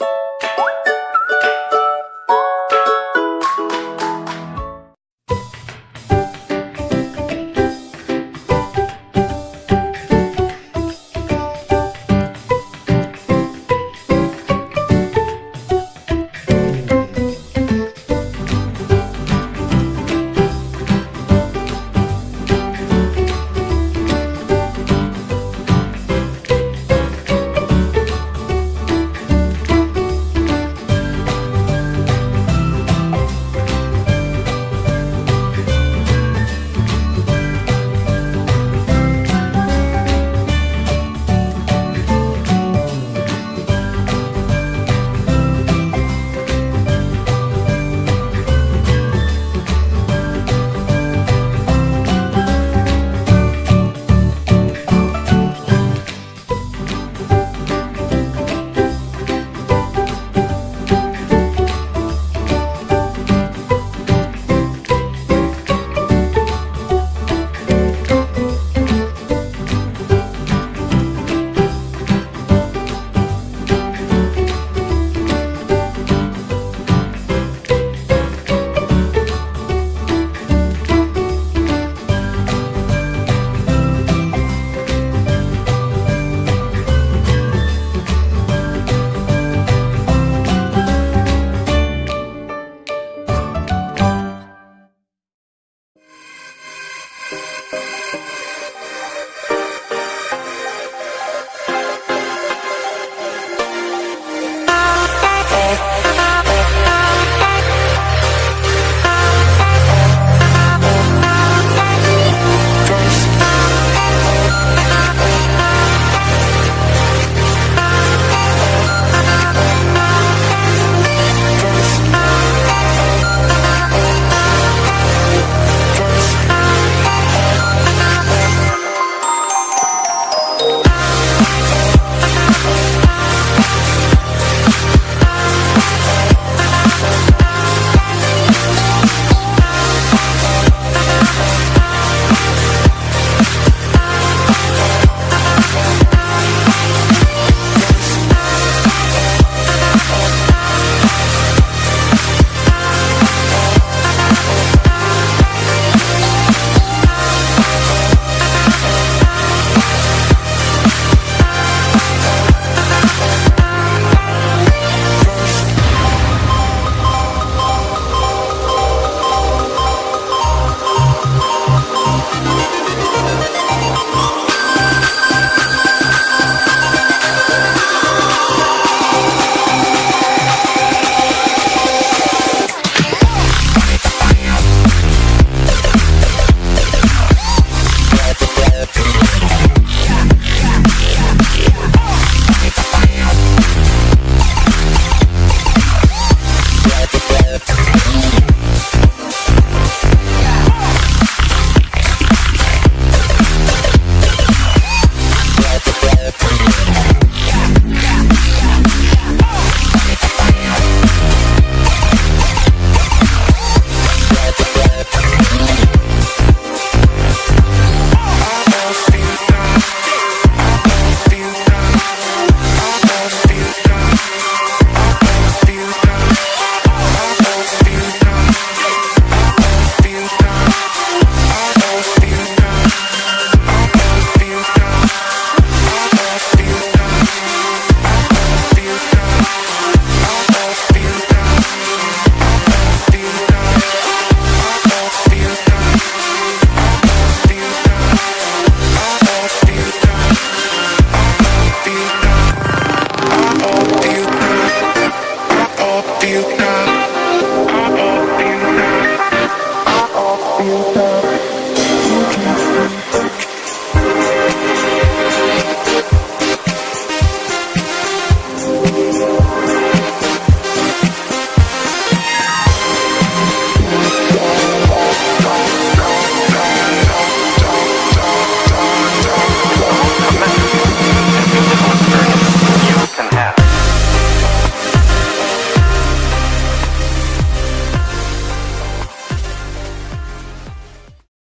you